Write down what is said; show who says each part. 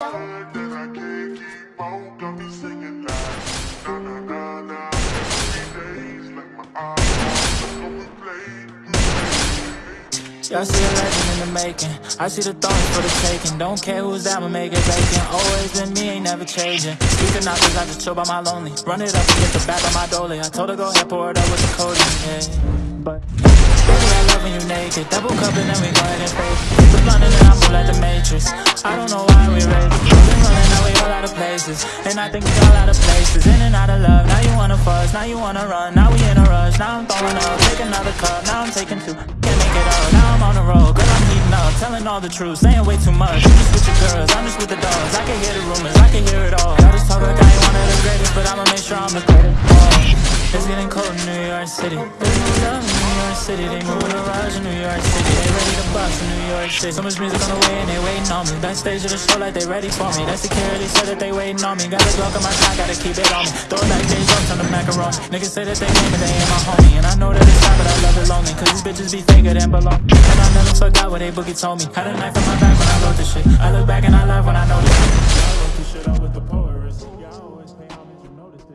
Speaker 1: Y'all see a legend in the making. I see the thorns for the taking. Don't care who's that, I'ma make it vacant. Always been me, ain't never changing. Speaking out, cause I just chill by my lonely. Run it up and get the back of my dolly. I told her go ahead, pour it up with the codeine, yeah. But, baby, I love when you naked. Double cup and then we go ahead and fade. And I think we all out of places. In and out of love, now you wanna fuss, now you wanna run. Now we in a rush, now I'm throwing up. Take another cup, now I'm taking two. Can't make it up, now I'm on the road. Girl, I'm heating up, telling all the truth. Saying way too much. You just with your girls, I'm just with the dogs. I can hear the rumors, I can hear it all. Y'all just talk like I ain't one of the greatest, but I'ma make sure I'm the greatest. It's getting cold in New York City. There's no love in New York City. They moving a rush in New York City bus in New York City. So much music on the way and they waiting on me. Backstage of the show like they ready for me. That security said that they waiting on me. Got a Glock on my side, gotta keep it on me. Throw that like J-Rock, on the macaroni Niggas say that they name but they ain't my homie. And I know that it's time, but I love it lonely. Cause these bitches be faker than below And I never forgot what they boogie told me. Had a knife in my back when I wrote this shit. I look back and I laugh when I know this shit. You notice